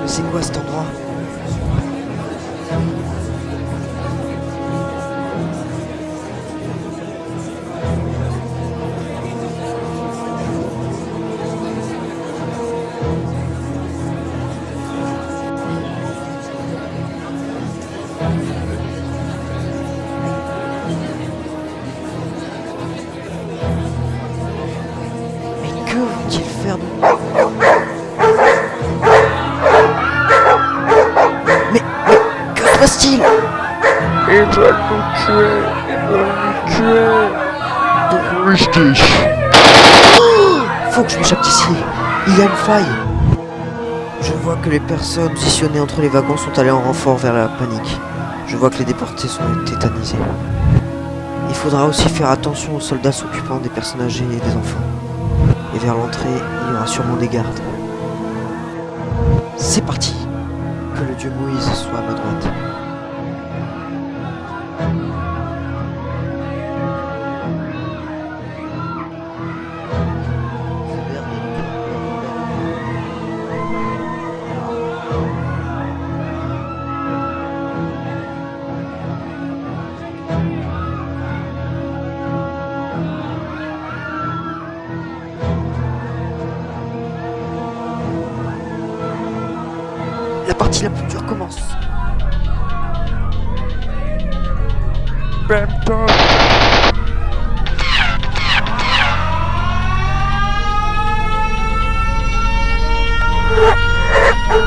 mais c'est quoi cet endroit? Mais que vont-ils faire de passe-t-il Ils veulent nous tuer. Ils veulent nous tuer. British. Faut que je m'échappe d'ici. Il y a une faille. Je vois que les personnes positionnées entre les wagons sont allées en renfort vers la panique. Je vois que les déportés sont tétanisés. Il faudra aussi faire attention aux soldats s'occupant des personnes âgées et des enfants. Et vers l'entrée, il y aura sûrement des gardes. C'est parti Que le dieu Moïse soit à ma droite. La partie la plus dure commence.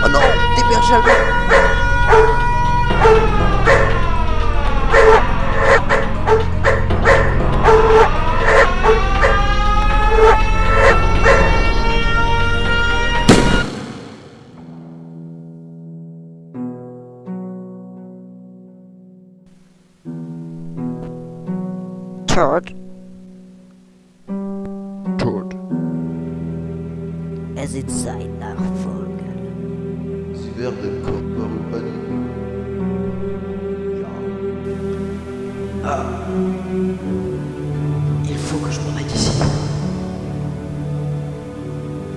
Oh non Des bergers allemands Todd, Tot. Es ist sein Nachfolger. Sie werden Körper übernehmen. il faut que je m'en aille d'ici.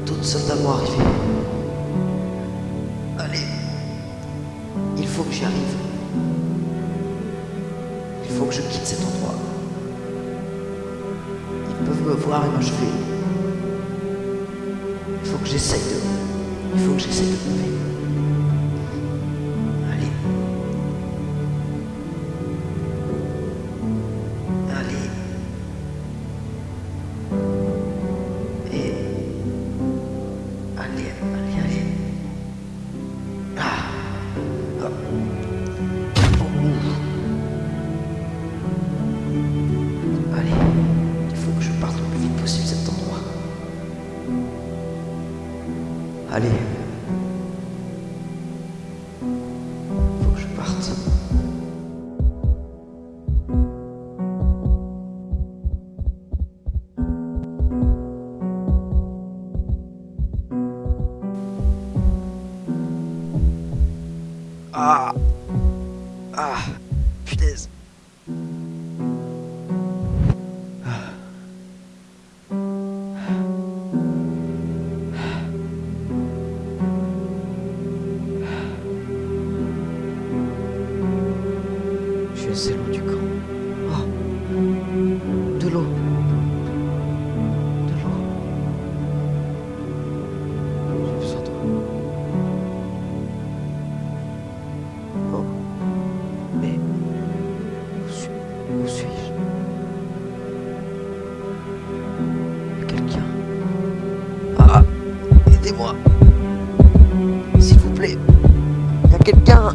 D'autres soldats vont arriver. Allez. Il faut que j'y arrive. Il faut que je quitte cet endroit. Il faut que j'essaye de... Il faut que j'essaye de lever. Allez. Allez. Et... Allez, allez, allez. Ah. Allez. Faut que je parte. Ah Ah Punaise S'il vous plaît. Il y a quelqu'un